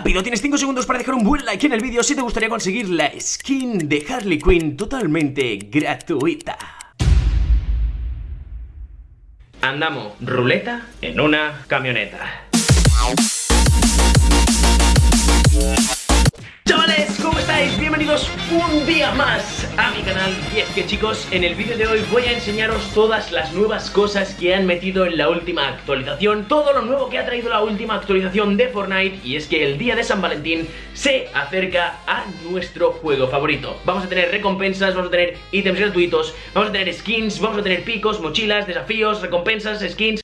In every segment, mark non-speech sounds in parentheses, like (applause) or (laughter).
rápido, tienes 5 segundos para dejar un buen like en el vídeo si te gustaría conseguir la skin de Harley Quinn totalmente gratuita. Andamos ruleta en una camioneta. Chavales, ¿cómo estáis? Bienvenidos un día más a mi canal. Y es que chicos, en el vídeo de hoy voy a enseñaros todas las nuevas cosas que han metido en la última actualización. Todo lo nuevo que ha traído la última actualización de Fortnite. Y es que el día de San Valentín se acerca a nuestro juego favorito. Vamos a tener recompensas, vamos a tener ítems gratuitos Vamos a tener skins, vamos a tener picos, mochilas, desafíos, recompensas, skins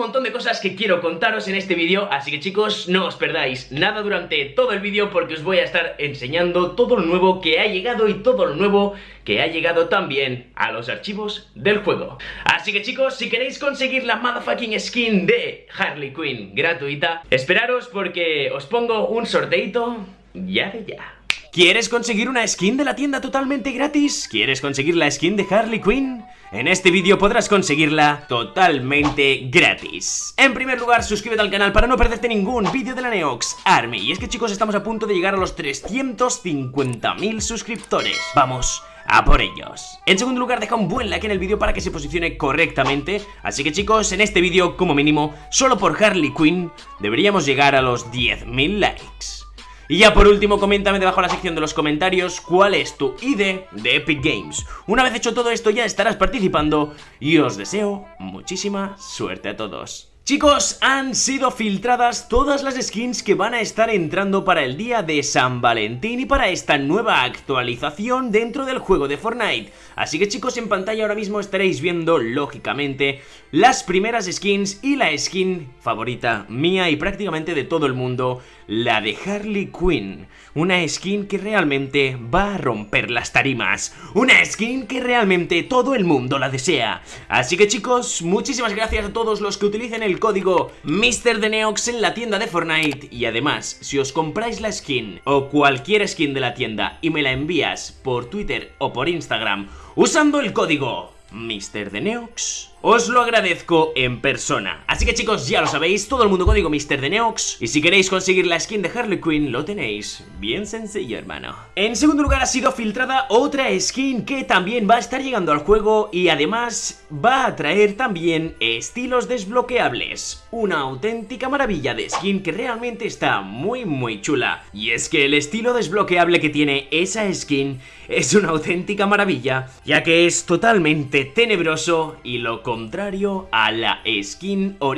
montón de cosas que quiero contaros en este vídeo, así que chicos, no os perdáis nada durante todo el vídeo porque os voy a estar enseñando todo lo nuevo que ha llegado y todo lo nuevo que ha llegado también a los archivos del juego. Así que chicos, si queréis conseguir la motherfucking skin de Harley Quinn gratuita, esperaros porque os pongo un sorteito ya de ya. ¿Quieres conseguir una skin de la tienda totalmente gratis? ¿Quieres conseguir la skin de Harley Quinn? En este vídeo podrás conseguirla totalmente gratis. En primer lugar, suscríbete al canal para no perderte ningún vídeo de la Neox Army. Y es que chicos, estamos a punto de llegar a los 350.000 suscriptores. Vamos a por ellos. En segundo lugar, deja un buen like en el vídeo para que se posicione correctamente. Así que chicos, en este vídeo, como mínimo, solo por Harley Quinn, deberíamos llegar a los 10.000 likes. Y ya por último, coméntame debajo en la sección de los comentarios cuál es tu ID de Epic Games. Una vez hecho todo esto ya estarás participando y os deseo muchísima suerte a todos. Chicos, han sido filtradas todas las skins que van a estar entrando para el día de San Valentín y para esta nueva actualización dentro del juego de Fortnite. Así que chicos, en pantalla ahora mismo estaréis viendo, lógicamente, las primeras skins y la skin favorita mía y prácticamente de todo el mundo, la de Harley Quinn. Una skin que realmente va a romper las tarimas. Una skin que realmente todo el mundo la desea. Así que chicos, muchísimas gracias a todos los que utilicen el código MrDeneox en la tienda de Fortnite y además, si os compráis la skin o cualquier skin de la tienda y me la envías por Twitter o por Instagram usando el código MrDeneox os lo agradezco en persona. Así que chicos, ya lo sabéis, todo el mundo código Mr. de Neox. Y si queréis conseguir la skin de Harley Quinn, lo tenéis. Bien sencillo, hermano. En segundo lugar ha sido filtrada otra skin que también va a estar llegando al juego y además va a traer también estilos desbloqueables. Una auténtica maravilla de skin que realmente está muy muy chula. Y es que el estilo desbloqueable que tiene esa skin es una auténtica maravilla, ya que es totalmente tenebroso y lo contrario a la skin original.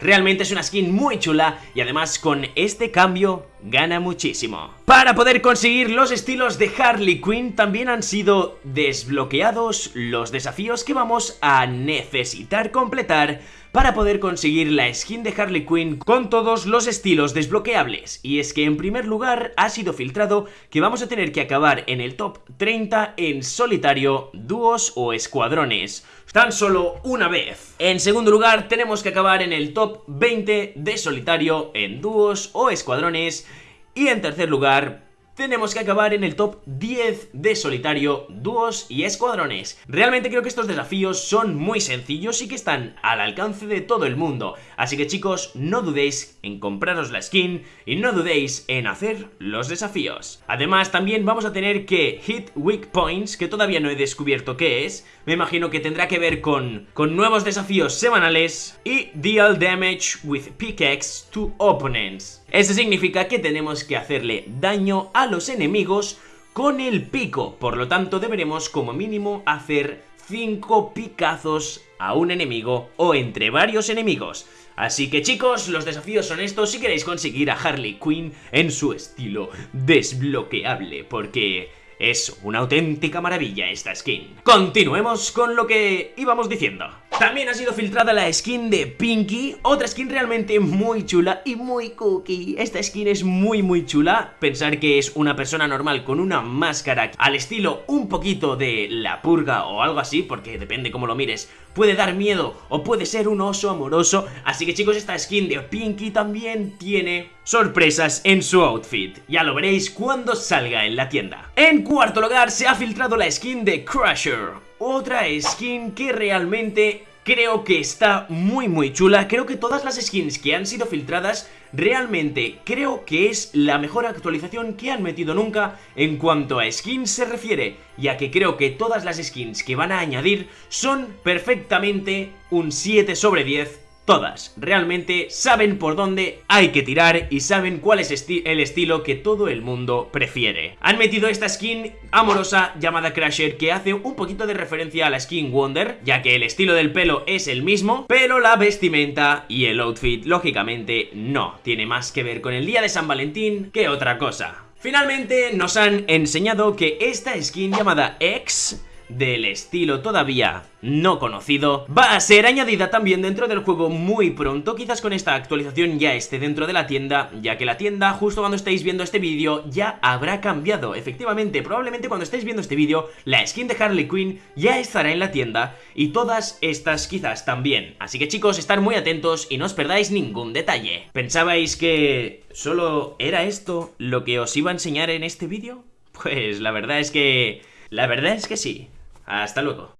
Realmente es una skin muy chula y además con este cambio gana muchísimo. Para poder conseguir los estilos de Harley Quinn también han sido desbloqueados los desafíos que vamos a necesitar completar para poder conseguir la skin de Harley Quinn con todos los estilos desbloqueables. Y es que en primer lugar ha sido filtrado que vamos a tener que acabar en el top 30 en solitario, dúos o escuadrones tan solo una vez. En segundo lugar, tenemos que acabar en el top 20 de solitario en dúos o escuadrones. Y en tercer lugar, tenemos que acabar en el top 10 de solitario, dúos y escuadrones. Realmente creo que estos desafíos son muy sencillos y que están al alcance de todo el mundo. Así que chicos, no dudéis en compraros la skin y no dudéis en hacer los desafíos. Además, también vamos a tener que hit weak points, que todavía no he descubierto qué es. Me imagino que tendrá que ver con, con nuevos desafíos semanales y deal damage with pickaxe to opponents. Eso significa que tenemos que hacerle daño a los enemigos con el pico, por lo tanto deberemos como mínimo hacer 5 picazos a un enemigo o entre varios enemigos. Así que chicos, los desafíos son estos si queréis conseguir a Harley Quinn en su estilo desbloqueable, porque es una auténtica maravilla esta skin. Continuemos con lo que íbamos diciendo. También ha sido filtrada la skin de Pinky, otra skin realmente muy chula y muy cookie. Esta skin es muy muy chula, pensar que es una persona normal con una máscara al estilo un poquito de la purga o algo así, porque depende cómo lo mires, puede dar miedo o puede ser un oso amoroso, así que chicos esta skin de Pinky también tiene sorpresas en su outfit, ya lo veréis cuando salga en la tienda. En cuarto lugar se ha filtrado la skin de Crusher, otra skin que realmente Creo que está muy muy chula, creo que todas las skins que han sido filtradas realmente creo que es la mejor actualización que han metido nunca en cuanto a skins se refiere, ya que creo que todas las skins que van a añadir son perfectamente un 7 sobre 10 Todas, realmente saben por dónde hay que tirar y saben cuál es el estilo que todo el mundo prefiere. Han metido esta skin amorosa llamada Crasher que hace un poquito de referencia a la skin Wonder, ya que el estilo del pelo es el mismo, pero la vestimenta y el outfit lógicamente no, tiene más que ver con el día de San Valentín que otra cosa. Finalmente nos han enseñado que esta skin llamada X del estilo todavía no conocido, va a ser añadida también dentro del juego muy pronto, quizás con esta actualización ya esté dentro de la tienda, ya que la tienda justo cuando estéis viendo este vídeo ya habrá cambiado, efectivamente, probablemente cuando estéis viendo este vídeo, la skin de Harley Quinn ya estará en la tienda y todas estas quizás también, así que chicos, estar muy atentos y no os perdáis ningún detalle. ¿Pensabais que solo era esto lo que os iba a enseñar en este vídeo? Pues la verdad es que... La verdad es que sí. Hasta luego.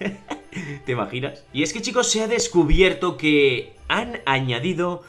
(laughs) ¿Te imaginas? Y es que chicos se ha descubierto que han añadido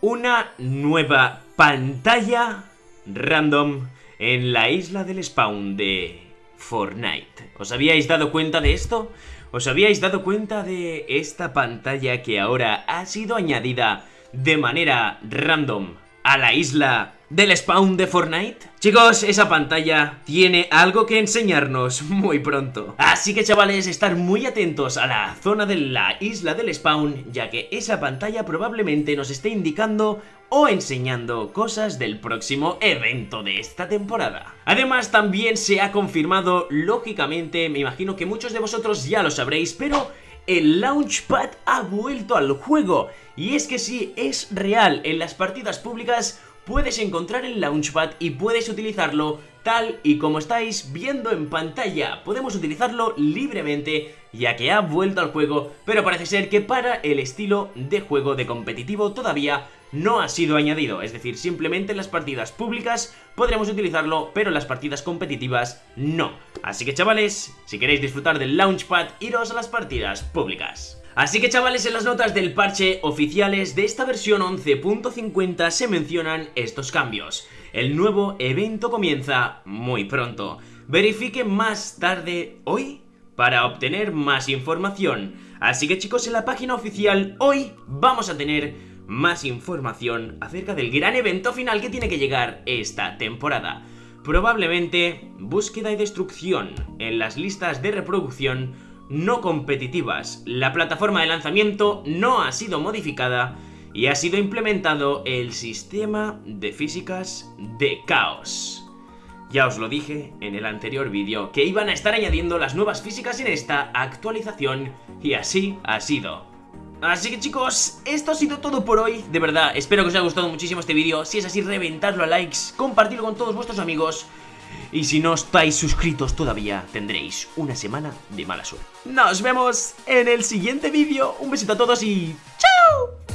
una nueva pantalla random en la isla del spawn de Fortnite. ¿Os habíais dado cuenta de esto? ¿Os habíais dado cuenta de esta pantalla que ahora ha sido añadida de manera random a la isla del spawn de Fortnite? Chicos, esa pantalla tiene algo que enseñarnos (laughs) muy pronto. Así que chavales, estar muy atentos a la zona de la isla del spawn, ya que esa pantalla probablemente nos esté indicando o enseñando cosas del próximo evento de esta temporada. Además también se ha confirmado, lógicamente, me imagino que muchos de vosotros ya lo sabréis, pero el Launchpad ha vuelto al juego. Y es que sí, es real, en las partidas públicas puedes encontrar el Launchpad y puedes utilizarlo tal y como estáis viendo en pantalla. Podemos utilizarlo libremente ya que ha vuelto al juego, pero parece ser que para el estilo de juego de competitivo todavía no ha sido añadido, es decir, simplemente en las partidas públicas podremos utilizarlo, pero en las partidas competitivas no. Así que chavales, si queréis disfrutar del Launchpad, iros a las partidas públicas. Así que chavales, en las notas del parche oficiales de esta versión 11.50 se mencionan estos cambios. El nuevo evento comienza muy pronto. Verifique más tarde hoy para obtener más información. Así que chicos, en la página oficial hoy vamos a tener más información acerca del gran evento final que tiene que llegar esta temporada. Probablemente búsqueda y destrucción en las listas de reproducción no competitivas. La plataforma de lanzamiento no ha sido modificada y ha sido implementado el sistema de físicas de caos. Ya os lo dije en el anterior vídeo, que iban a estar añadiendo las nuevas físicas en esta actualización, y así ha sido. Así que chicos, esto ha sido todo por hoy De verdad, espero que os haya gustado muchísimo este vídeo Si es así, reventadlo a likes, compartirlo con todos vuestros amigos Y si no estáis suscritos todavía, tendréis una semana de mala suerte Nos vemos en el siguiente vídeo Un besito a todos y ¡chao!